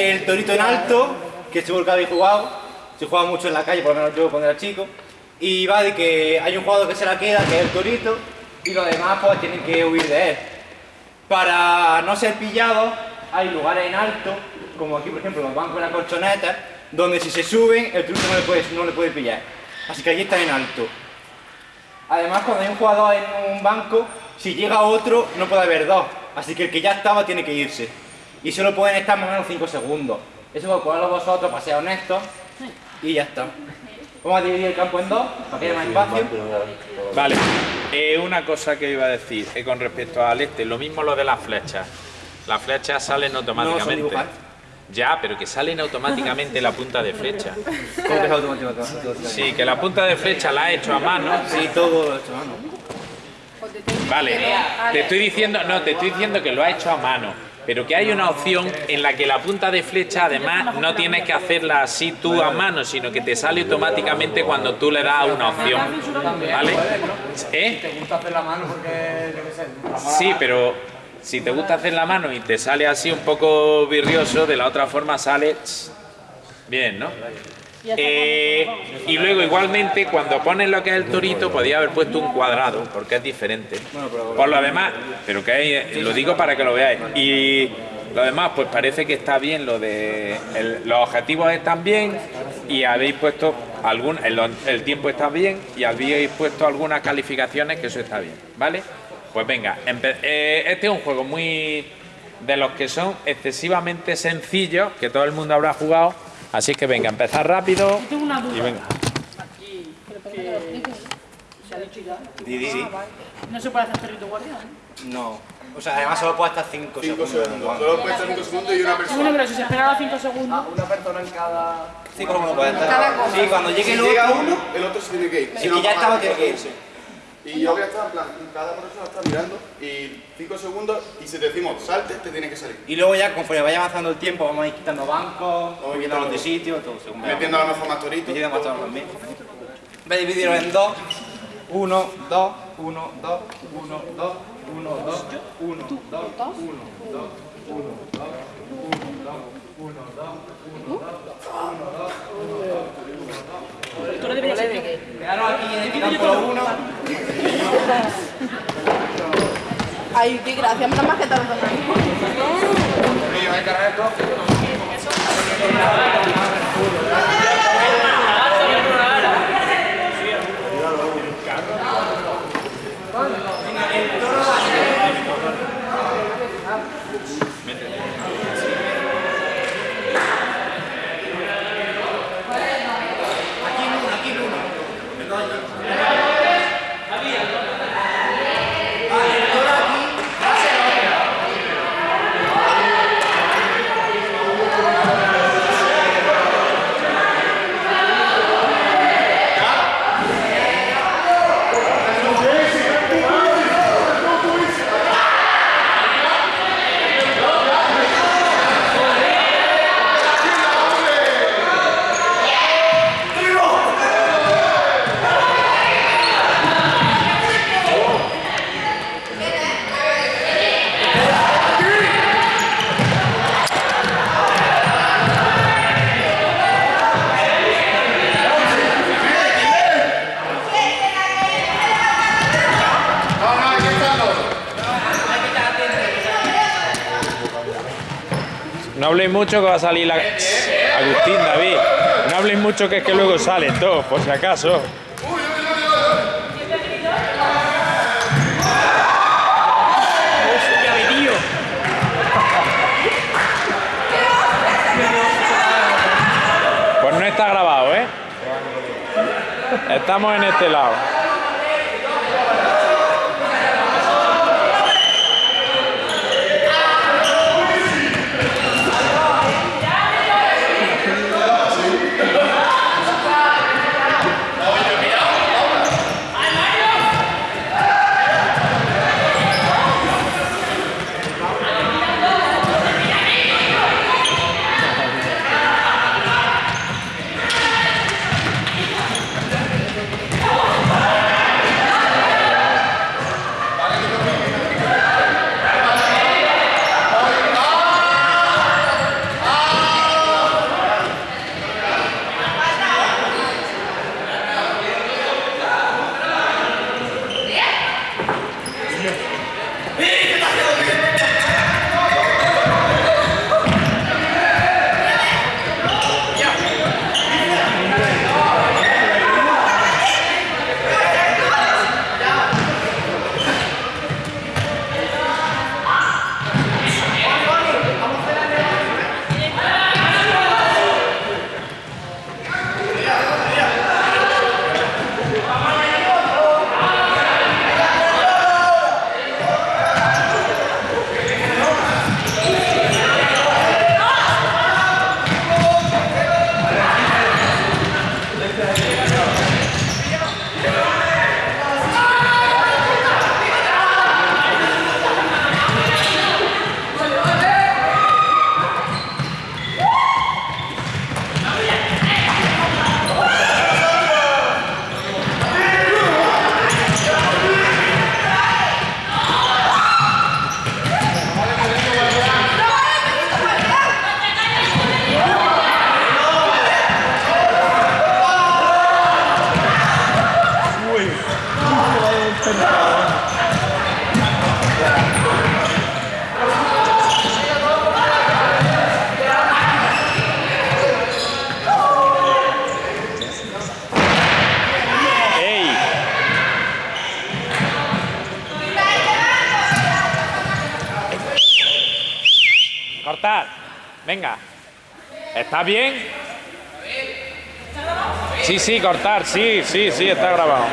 el torito en alto, que seguro que habéis jugado, se juega mucho en la calle, por lo menos yo cuando era chico, y va de que hay un jugador que se la queda, que es el torito, y los demás pues tienen que huir de él. Para no ser pillados, hay lugares en alto, como aquí por ejemplo los bancos de la colchoneta, donde si se suben, el torito no le puede, no le puede pillar. Así que aquí están en alto. Además, cuando hay un jugador en un banco, si llega otro, no puede haber dos. Así que el que ya estaba tiene que irse. Y solo pueden estar más o menos 5 segundos. Eso por ponerlo vosotros, para ser honestos. Y ya está. Vamos a dividir el campo en dos, para que haya más espacio. Vale, eh, una cosa que iba a decir eh, con respecto al este, lo mismo lo de las flechas. Las flechas salen automáticamente. dibujar. ya, pero que salen automáticamente la punta de flecha. ¿Cómo que es automático? Sí, que la punta de flecha la ha hecho a mano. Sí, todo lo he hecho a mano. Vale, te estoy diciendo, no, te estoy diciendo que lo ha hecho a mano, pero que hay una opción en la que la punta de flecha además no tienes que hacerla así tú a mano, sino que te sale automáticamente cuando tú le das una opción. ¿Vale? ¿Eh? ¿Te gusta hacer la mano porque, yo qué sé, la mola Sí, pero si te gusta hacer la mano y te sale así un poco virrioso, de la otra forma sale bien, ¿no? Eh, y luego igualmente cuando pones lo que es el torito podía haber puesto un cuadrado porque es diferente. Por lo demás pero que hay- lo digo para que lo veáis. Y lo demás pues parece que está bien lo de el- los objetivos están bien y habéis puesto algún el, el tiempo está bien y habéis puesto algunas calificaciones que eso está bien vale pues venga eh, este es un juego muy de los que son excesivamente sencillos que todo el mundo habrá jugado así que venga empezar rápido Tengo una duda. y venga Se ha dicho ya. Di, di, di. No se puede hacer perrito guardián. No. O sea, además solo puede estar 5 5 segundos. segundos. Solo puede estar 5 segundos y una Bueno, persona. pero si se espera los 5 segundos. Una persona en cada... 5 segundos puede estar. Sí, cuando llegue Si el llega otro, uno, el otro se tiene que ir. Si que ya estaba tiene que irse. Y yo voy a estar en plan, cada persona está mirando y 5 segundos y si te decimos salte, te tiene que salir. Y luego ya, conforme vaya avanzando el tiempo, vamos a ir quitando bancos, Vamos moviéndolos de quitando. sitio, todo según Metiendo a lo mejor más toritos. Metiendo más tonos también. Voy a dividirlo en dos. 1, 2, 1, 2, 1, 2, 1, 2, 1, 2, 1, 2, 1, 2, 1, 2, 1, 2, 1, 2, Tú lo deberías hacer. Quedaros aquí en el campo 1. Ay, qué gracia, menos más que tardan. No habléis mucho que va a salir la... Agustín, David. No habléis mucho que es que luego salen todos, por si acaso. Pues no está grabado, ¿eh? Estamos en este lado. Venga. ¿Está bien? Sí, sí, cortar, sí, sí, sí, está grabado.